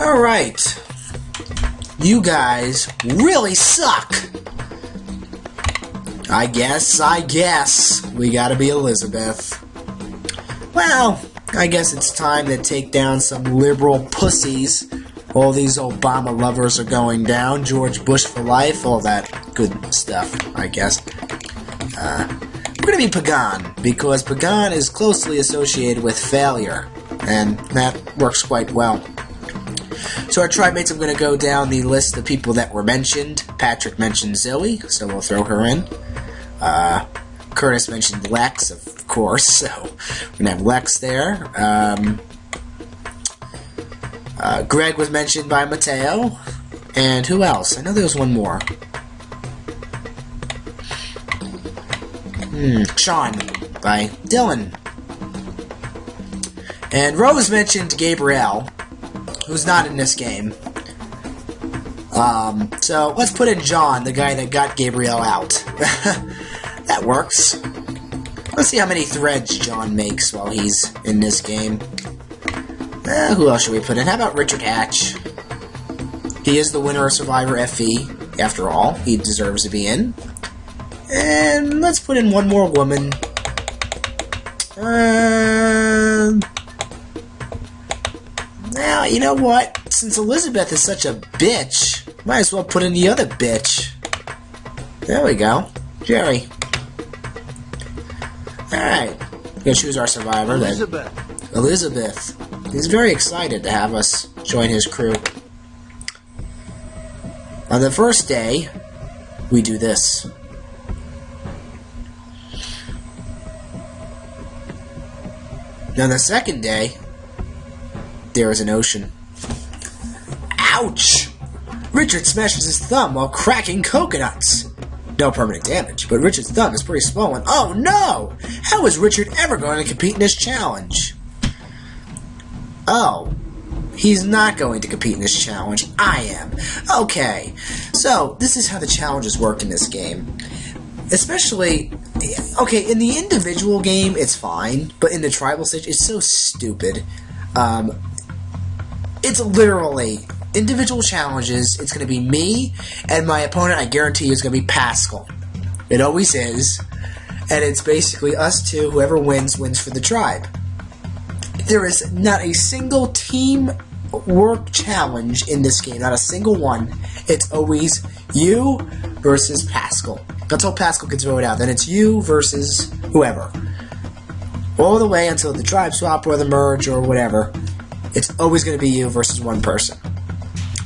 Alright. You guys really suck. I guess, I guess, we gotta be Elizabeth. Well, I guess it's time to take down some liberal pussies. All these Obama lovers are going down. George Bush for life, all that good stuff, I guess. Uh, we're gonna be Pagong, because Pagong is closely associated with failure, and that works quite well. So our tribe mates, I'm going to go down the list of people that were mentioned. Patrick mentioned Zoe, so we'll throw her in. Uh, Curtis mentioned Lex, of course, so we're going to have Lex there. Um, uh, Greg was mentioned by Mateo. And who else? I know there was one more. Hmm, Sean by Dylan. And Rose mentioned Gabrielle who's not in this game. Um, so let's put in John, the guy that got Gabriel out. that works. Let's see how many threads John makes while he's in this game. Uh, who else should we put in? How about Richard Hatch? He is the winner of Survivor FE. After all, he deserves to be in. And let's put in one more woman. Uh, now, you know what? Since Elizabeth is such a bitch, might as well put in the other bitch. There we go. Jerry. Alright. Gonna choose our survivor Elizabeth. then. Elizabeth. He's very excited to have us join his crew. On the first day, we do this. On the second day, there is an ocean. Ouch! Richard smashes his thumb while cracking coconuts. No permanent damage, but Richard's thumb is pretty swollen. Oh no! How is Richard ever going to compete in this challenge? Oh. He's not going to compete in this challenge. I am. Okay. So, this is how the challenges work in this game. Especially, okay, in the individual game, it's fine, but in the tribal stage, it's so stupid. Um, it's literally individual challenges. It's going to be me and my opponent. I guarantee you, is going to be Pascal. It always is, and it's basically us two. Whoever wins wins for the tribe. There is not a single team work challenge in this game. Not a single one. It's always you versus Pascal. Until Pascal gets voted out, then it's you versus whoever. All the way until the tribe swap or the merge or whatever. It's always going to be you versus one person.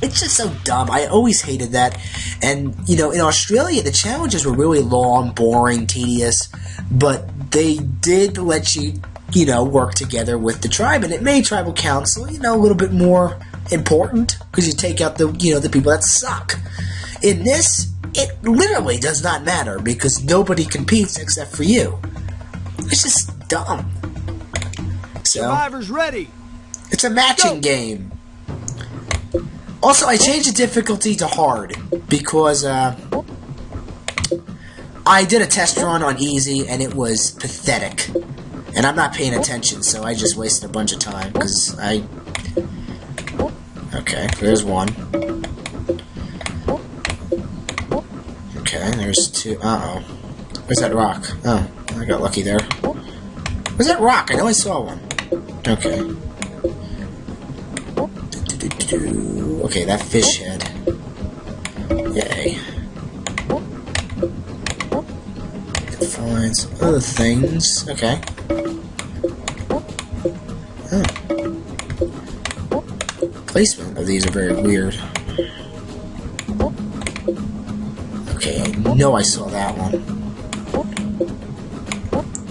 It's just so dumb. I always hated that. And, you know, in Australia, the challenges were really long, boring, tedious, but they did let you, you know, work together with the tribe, and it made tribal council, you know, a little bit more important because you take out the, you know, the people that suck. In this, it literally does not matter because nobody competes except for you. It's just dumb. So. Survivors ready. It's a matching game. Also, I changed the difficulty to hard because uh, I did a test run on easy and it was pathetic. And I'm not paying attention, so I just wasted a bunch of time because I. Okay, there's one. Okay, there's two. Uh oh. Where's that rock? Oh, I got lucky there. Where's that rock? I know I saw one. Okay. Okay, that fish head. Yay. Find some other things. Okay. Oh. Placement of these are very weird. Okay, I know I saw that one.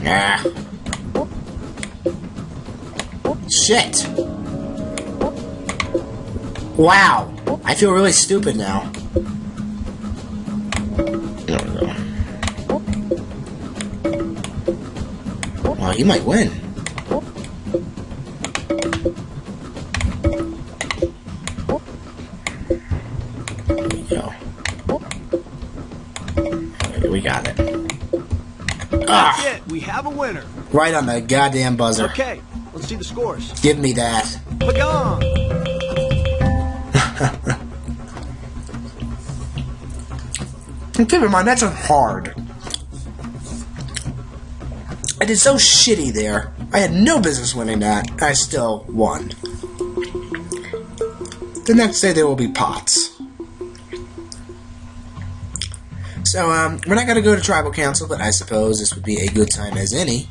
Ah. Shit! Wow! I feel really stupid now. There we go. Well, he might win. There we go. Okay, we got it. Ah! That's it. We have a winner. Right on the goddamn buzzer. Okay, let's see the scores. Give me that. Pagong. And keep in mind, that's hard. I did so shitty there. I had no business winning that. and I still won. The next day there will be pots. So, um, we're not going to go to tribal council, but I suppose this would be a good time as any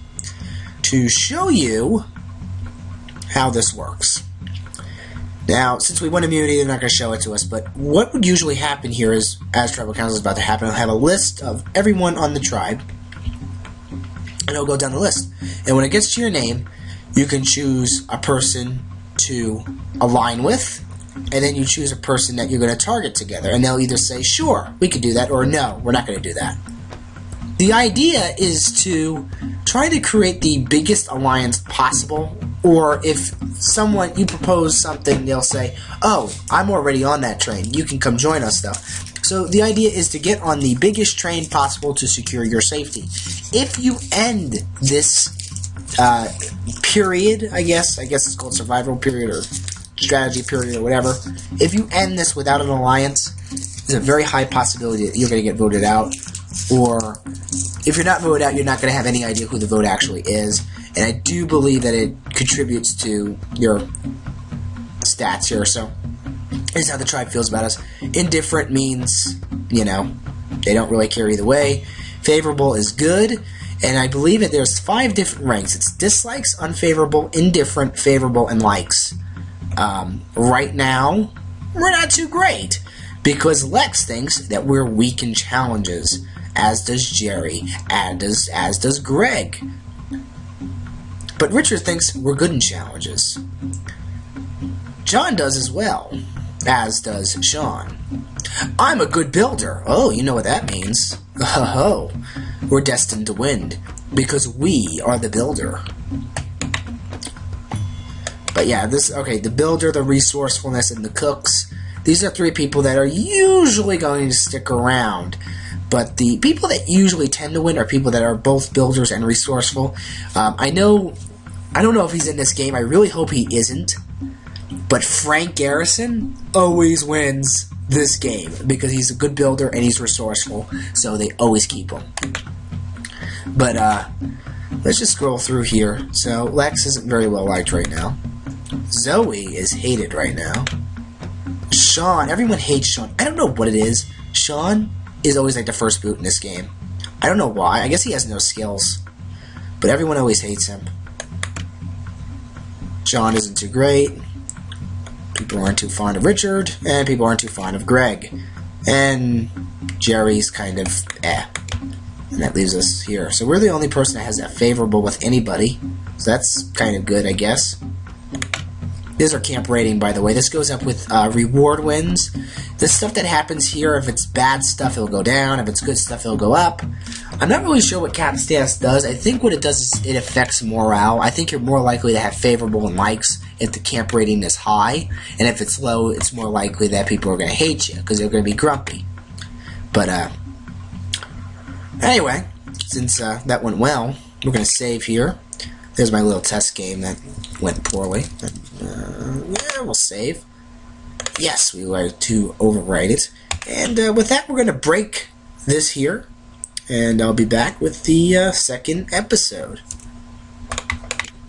to show you how this works. Now, since we won immunity, they're not going to show it to us, but what would usually happen here is, as tribal council is about to happen, I'll have a list of everyone on the tribe, and it'll go down the list. And when it gets to your name, you can choose a person to align with, and then you choose a person that you're going to target together. And they'll either say, sure, we could do that, or no, we're not going to do that. The idea is to try to create the biggest alliance possible, or if someone, you propose something, they'll say, oh, I'm already on that train, you can come join us though. So the idea is to get on the biggest train possible to secure your safety. If you end this uh, period, I guess, I guess it's called survival period or strategy period or whatever, if you end this without an alliance, there's a very high possibility that you're going to get voted out. Or if you're not voted out, you're not going to have any idea who the vote actually is. And I do believe that it contributes to your stats here. So this is how the tribe feels about us. Indifferent means, you know, they don't really care either way. Favorable is good. And I believe that there's five different ranks. It's dislikes, unfavorable, indifferent, favorable, and likes. Um, right now, we're not too great because Lex thinks that we're weak in challenges, as does Jerry, and does as does Greg. But Richard thinks we're good in challenges. John does as well, as does Sean. I'm a good builder. Oh, you know what that means. Oh, we're destined to win because we are the builder. But yeah, this okay, the builder, the resourcefulness, and the cooks. These are three people that are usually going to stick around. But the people that usually tend to win are people that are both builders and resourceful. Um, I know, I don't know if he's in this game. I really hope he isn't. But Frank Garrison always wins this game because he's a good builder and he's resourceful. So they always keep him. But uh, let's just scroll through here. So Lex isn't very well liked right now. Zoe is hated right now. Sean, everyone hates Sean. I don't know what it is. Sean is always like the first boot in this game. I don't know why. I guess he has no skills. But everyone always hates him. John isn't too great. People aren't too fond of Richard, and people aren't too fond of Greg. And Jerry's kind of eh. And that leaves us here. So we're the only person that has that favorable with anybody. So that's kind of good, I guess. This is our camp rating, by the way. This goes up with uh, reward wins. The stuff that happens here, if it's bad stuff, it'll go down. If it's good stuff, it'll go up. I'm not really sure what cap status does. I think what it does is it affects morale. I think you're more likely to have favorable likes if the camp rating is high. And if it's low, it's more likely that people are going to hate you because they're going to be grumpy. But, uh, anyway, since uh, that went well, we're going to save here. There's my little test game that went poorly. Uh, yeah, we'll save. Yes, we were to overwrite it. And uh, with that, we're going to break this here. And I'll be back with the uh, second episode.